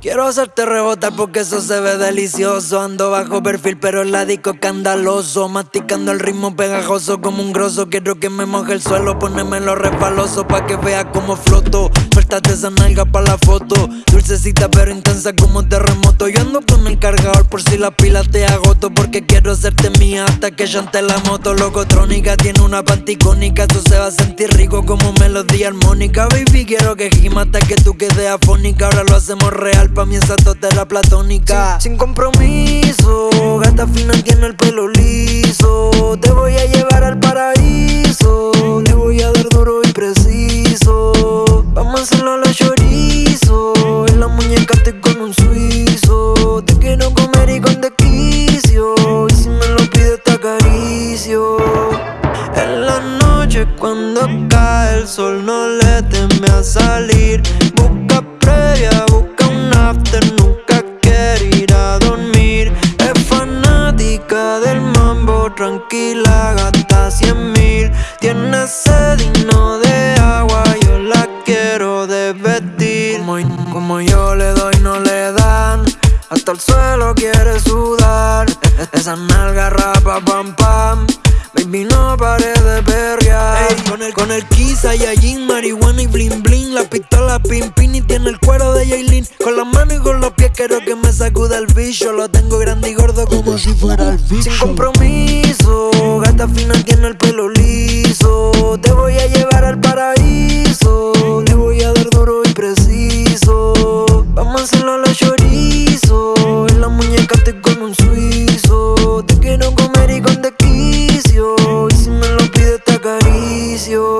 Quiero hacerte rebotar porque eso se ve delicioso. Ando bajo perfil, pero el disco escandaloso. Masticando el ritmo pegajoso como un grosso. Quiero que me moje el suelo, ponémelo resbaloso pa' que vea como floto. Suéltate esa nalga pa' la foto. Dulcecita pero intensa como terremoto. Yo ando con el cargador por si la pila te agoto. Porque quiero hacerte mía hasta que llante la moto. Locotrónica tiene una panticónica. Eso se va a sentir rico como melodía armónica. Baby, quiero que gima hasta que tú quedes afónica. Ahora lo hacemos real pa' mí esa la platónica sin, compromiso, gata fina tiene el pelo liso En la noche cuando cae el sol no le teme a salir. Busca previa, busca nunca quiere ir a dormir. Es fanática del mambo, tranquila, gasta cien mil. Tiene sed y no de agua, yo la quiero de vestir como, como yo le doy no le dan. Hasta el suelo quiere sudar Con el, con el Kisa, Yajin, marihuana y bling bling. La pistola pin pin y tiene el cuero de Jaylin Con las manos y con los pies quiero que me sacude el bicho. Lo tengo grande y gordo como si fuera el bicho. Sin compromiso, gata fina tiene el pelo acaricio Compromiso,